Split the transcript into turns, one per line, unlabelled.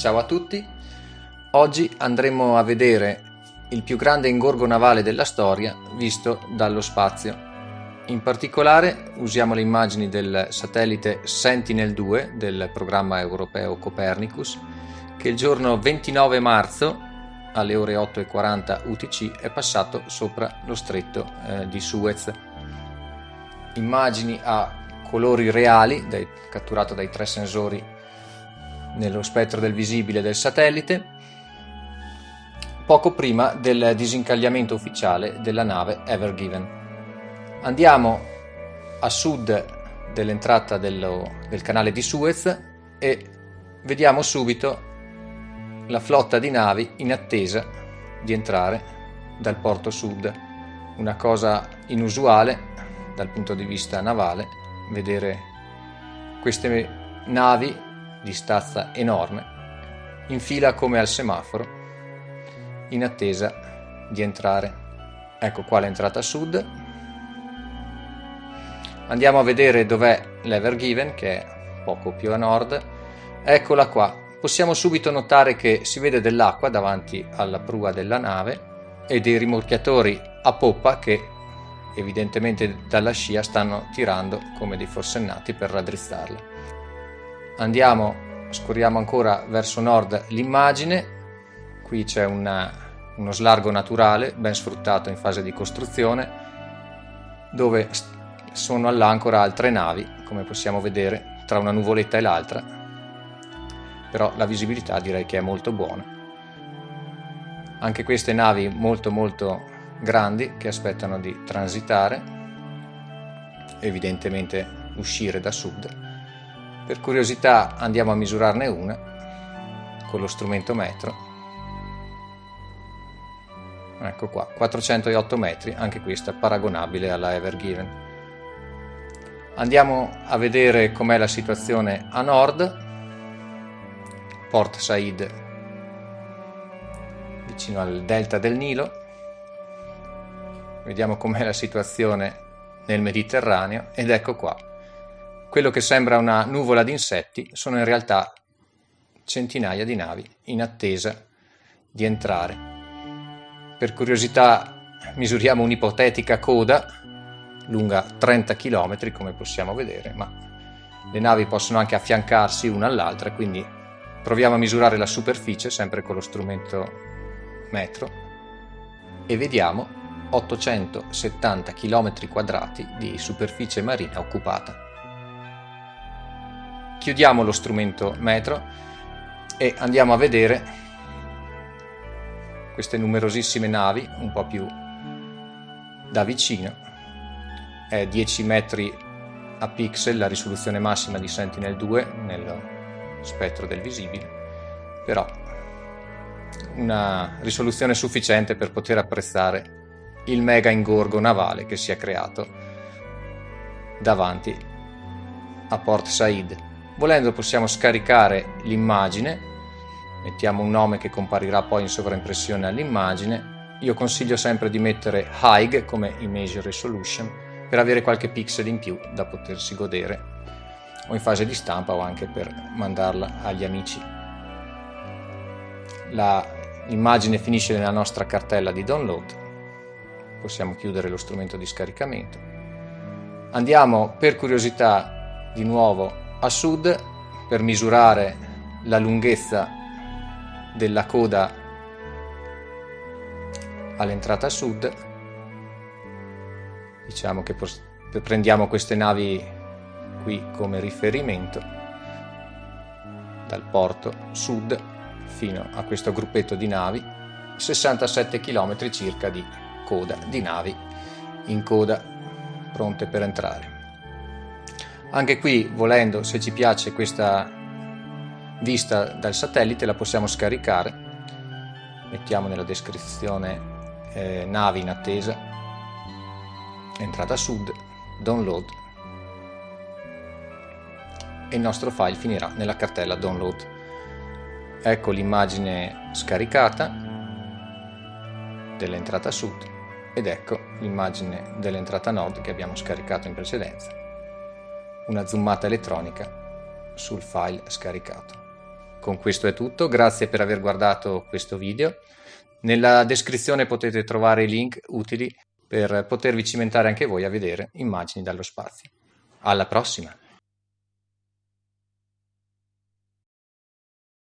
Ciao a tutti, oggi andremo a vedere il più grande ingorgo navale della storia visto dallo spazio. In particolare usiamo le immagini del satellite Sentinel-2 del programma europeo Copernicus che il giorno 29 marzo alle ore 8.40 UTC è passato sopra lo stretto eh, di Suez. Immagini a colori reali dai, catturato dai tre sensori nello spettro del visibile del satellite poco prima del disincagliamento ufficiale della nave Ever Given. Andiamo a sud dell'entrata dello, del canale di Suez e vediamo subito la flotta di navi in attesa di entrare dal porto sud. Una cosa inusuale dal punto di vista navale vedere queste navi di stazza enorme, in fila come al semaforo, in attesa di entrare. Ecco qua l'entrata sud. Andiamo a vedere dov'è l'Ever Given, che è poco più a nord. Eccola qua. Possiamo subito notare che si vede dell'acqua davanti alla prua della nave e dei rimorchiatori a poppa che evidentemente dalla scia stanno tirando come dei forsennati per raddrizzarla andiamo, scorriamo ancora verso nord l'immagine, qui c'è una, uno slargo naturale ben sfruttato in fase di costruzione dove sono all'ancora altre navi, come possiamo vedere, tra una nuvoletta e l'altra, però la visibilità direi che è molto buona. Anche queste navi molto molto grandi che aspettano di transitare, evidentemente uscire da sud per curiosità andiamo a misurarne una con lo strumento metro. Ecco qua, 408 metri, anche questa paragonabile alla Ever Given. Andiamo a vedere com'è la situazione a nord, Port Said, vicino al delta del Nilo. Vediamo com'è la situazione nel Mediterraneo ed ecco qua, quello che sembra una nuvola di insetti sono in realtà centinaia di navi in attesa di entrare. Per curiosità misuriamo un'ipotetica coda lunga 30 km come possiamo vedere, ma le navi possono anche affiancarsi una all'altra, quindi proviamo a misurare la superficie sempre con lo strumento metro e vediamo 870 km quadrati di superficie marina occupata chiudiamo lo strumento metro e andiamo a vedere queste numerosissime navi un po' più da vicino. È 10 metri a pixel la risoluzione massima di Sentinel-2 nello spettro del visibile però una risoluzione sufficiente per poter apprezzare il mega ingorgo navale che si è creato davanti a Port Said Volendo possiamo scaricare l'immagine, mettiamo un nome che comparirà poi in sovraimpressione all'immagine. Io consiglio sempre di mettere HIG come Image Resolution per avere qualche pixel in più da potersi godere o in fase di stampa o anche per mandarla agli amici. l'immagine finisce nella nostra cartella di download, possiamo chiudere lo strumento di scaricamento. Andiamo per curiosità di nuovo a sud per misurare la lunghezza della coda all'entrata sud. Diciamo che prendiamo queste navi qui come riferimento dal porto sud fino a questo gruppetto di navi 67 km circa di coda di navi in coda pronte per entrare anche qui, volendo, se ci piace questa vista dal satellite, la possiamo scaricare. Mettiamo nella descrizione eh, navi in attesa, entrata sud, download e il nostro file finirà nella cartella download. Ecco l'immagine scaricata dell'entrata sud ed ecco l'immagine dell'entrata nord che abbiamo scaricato in precedenza una zoomata elettronica sul file scaricato. Con questo è tutto, grazie per aver guardato questo video. Nella descrizione potete trovare i link utili per potervi cimentare anche voi a vedere immagini dallo spazio. Alla prossima!